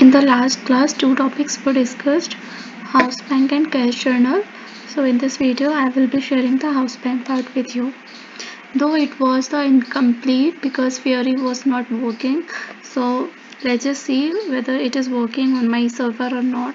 in the last class two topics were discussed house bank and cash journal. So in this video I will be sharing the house bank part with you. Though it was the incomplete because Fiori was not working so let's just see whether it is working on my server or not.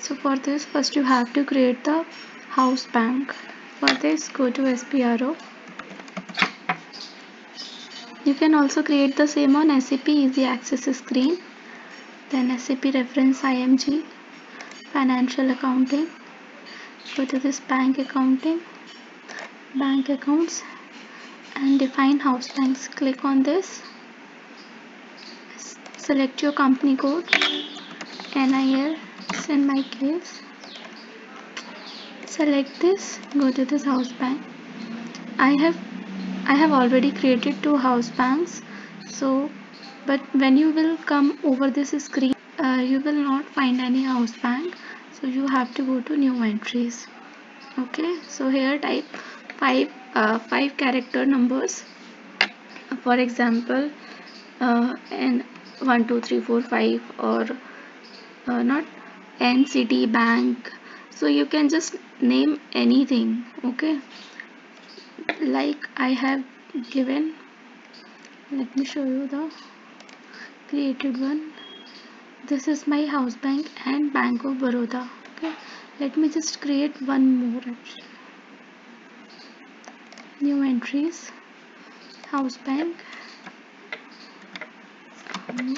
So for this first you have to create the house bank. For this go to SPRO you can also create the same on SAP easy access screen then SAP reference IMG financial accounting. Go to this bank accounting bank accounts and define house banks. Click on this. Select your company code. NIL in my case. Select this. Go to this house bank. I have I have already created two house banks. So but when you will come over this screen uh, you will not find any house bank. So you have to go to new entries. Okay? So here type five uh, five character numbers. For example uh, and one two three four five or uh, not NCT bank. So you can just name anything. Okay? Like I have given let me show you the created one. This is my house bank and bank of Baroda. Okay let me just create one more. Actually new entries. House bank. Um,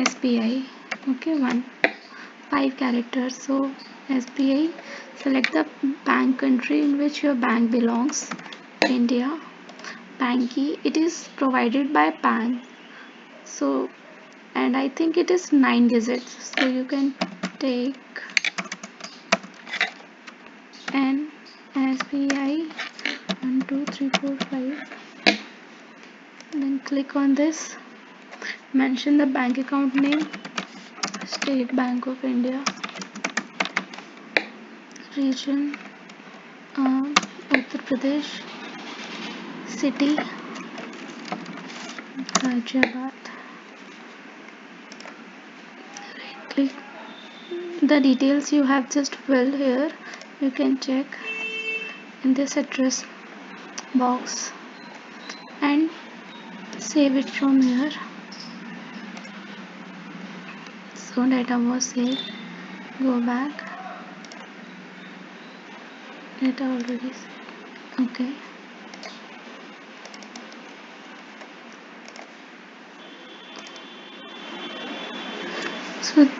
SBI okay one. Five characters. So SBI select the bank country in which your bank belongs. India. Bank key it is provided by bank so and I think it is 9 digits. So you can take N SBI 1 2 3 4 5 then click on this. Mention the bank account name State Bank of India region uh, Uttar Pradesh city Hyderabad click the details you have just filled here you can check in this address box and save it from here. So data was saved. Go back. Data already saved. okay. So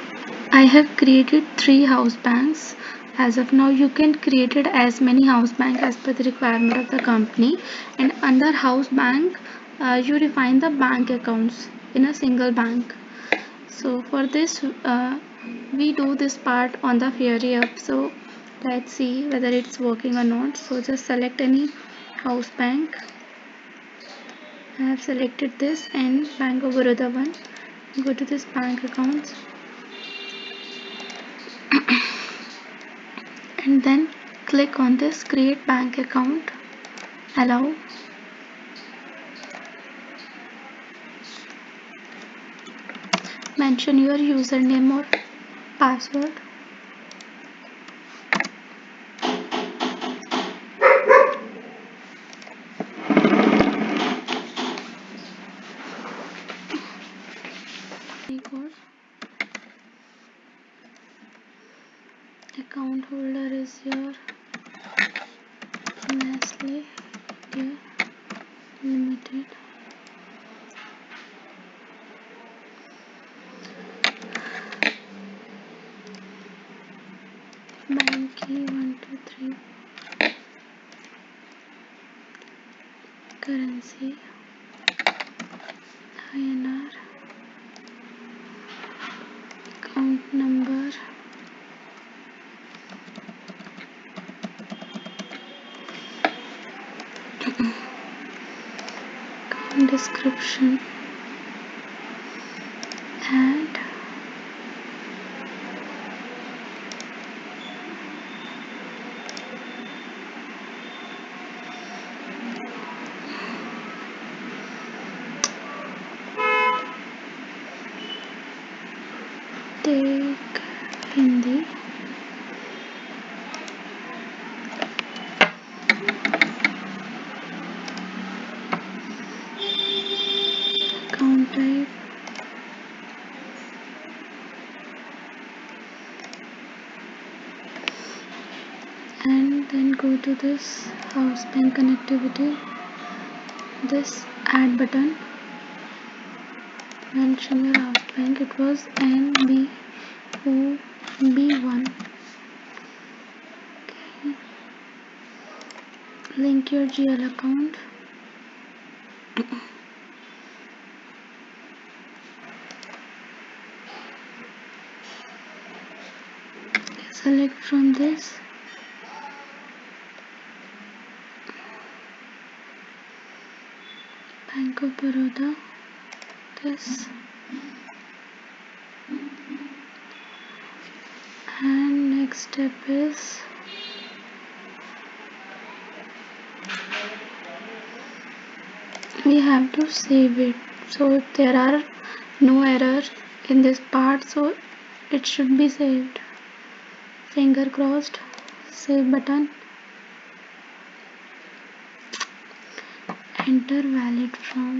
I have created three house banks. As of now you can create it as many house bank as per the requirement of the company. And under house bank uh, you define the bank accounts in a single bank. So for this uh, we do this part on the Fiori app so let's see whether it's working or not. So just select any house bank. I have selected this and Bank of Baroda one. Go to this bank accounts and then click on this create bank account. Allow mention your username or password monkey 1 2 3 currency. INR Account number. Account description. And then go to this house bank connectivity this add button. Mention your house bank it was NBOB1 okay. Link your GL account select from this. Bank of Baroda. This. And next step is we have to save it. So there are no errors in this part so it should be saved finger crossed. Save button. Enter valid from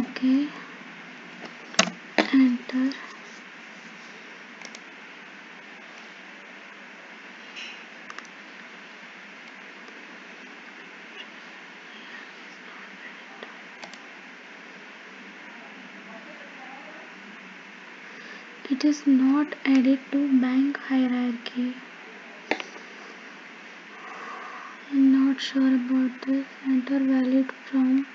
okay enter it is not added to bank hierarchy. I'm not sure about this. Enter valid from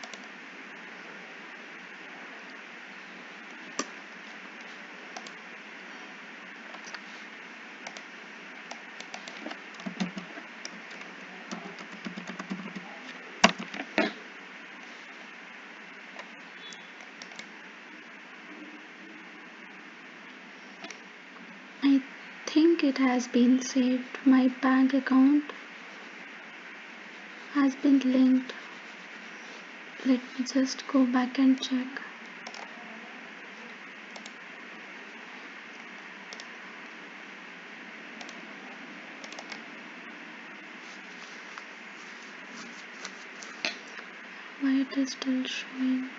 I think it has been saved. My bank account has been linked. Let me just go back and check. Why it is still showing?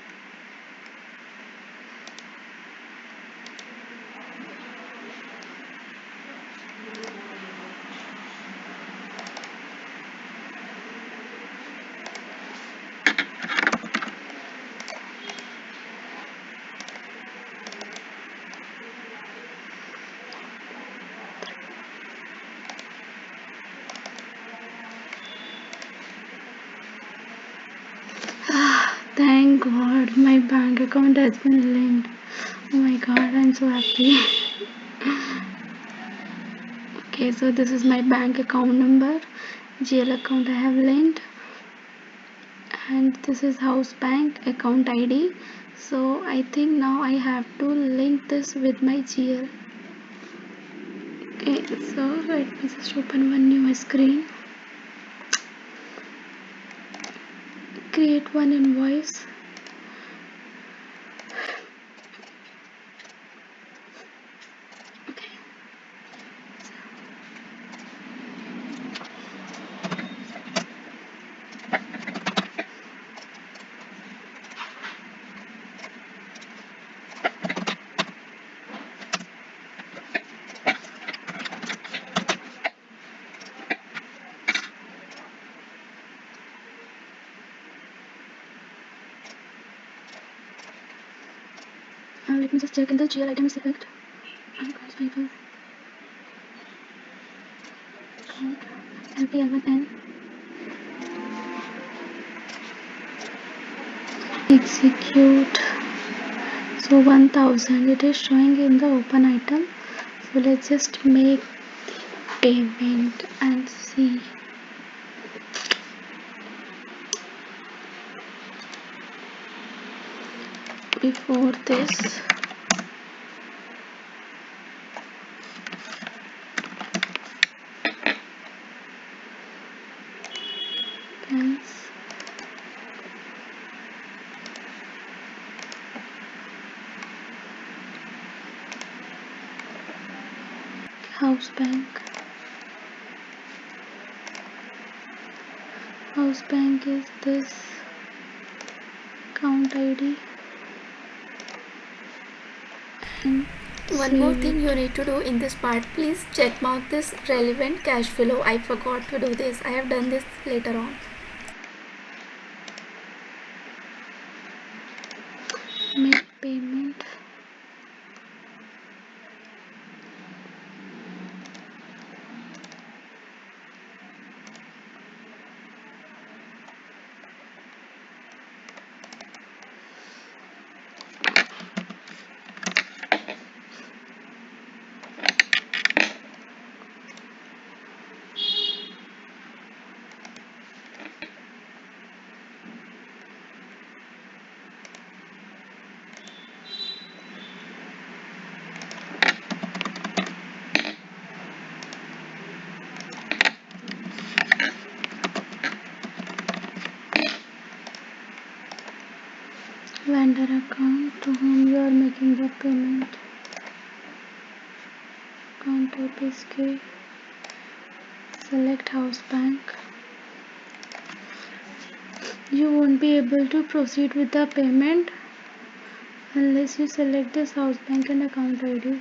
Thank God my bank account has been linked. Oh my God, I'm so happy. okay, so this is my bank account number. GL account I have linked. And this is house bank account ID. So I think now I have to link this with my GL. Okay, so let me just open one new screen. Create one invoice let me just check in the GL item select accounts payable account LPL1N execute. So 1000 it is showing in the open item. So let's just make payment and see before this house bank. House bank is this count id Mm-hmm. one more thing you need to do in this part please check mark this relevant cash flow. I forgot to do this. I have done this later on make payment vendor account to whom you are making the payment account type is select house bank. You won't be able to proceed with the payment unless you select this house bank and account ID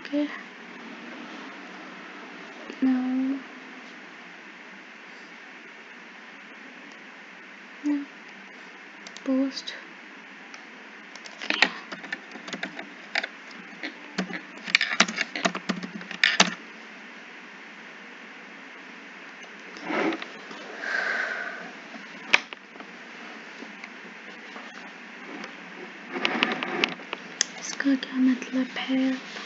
okay इसका क्या मतलब है?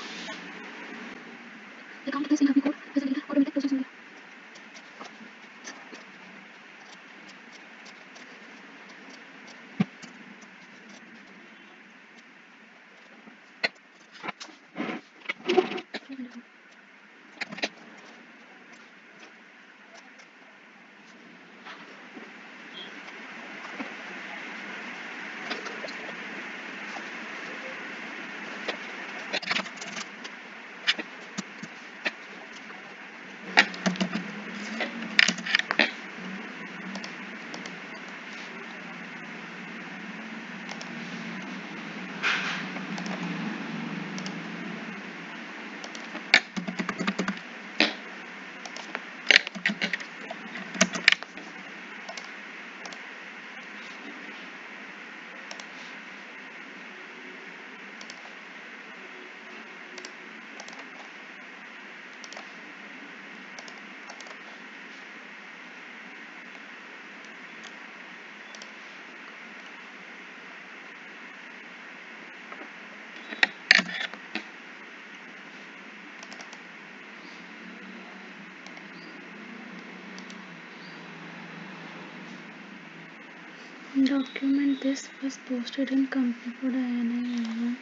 Document this was posted in company code INI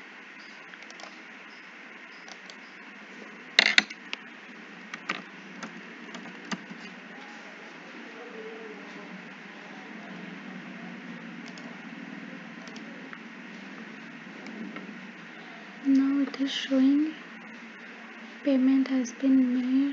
now it is showing payment has been made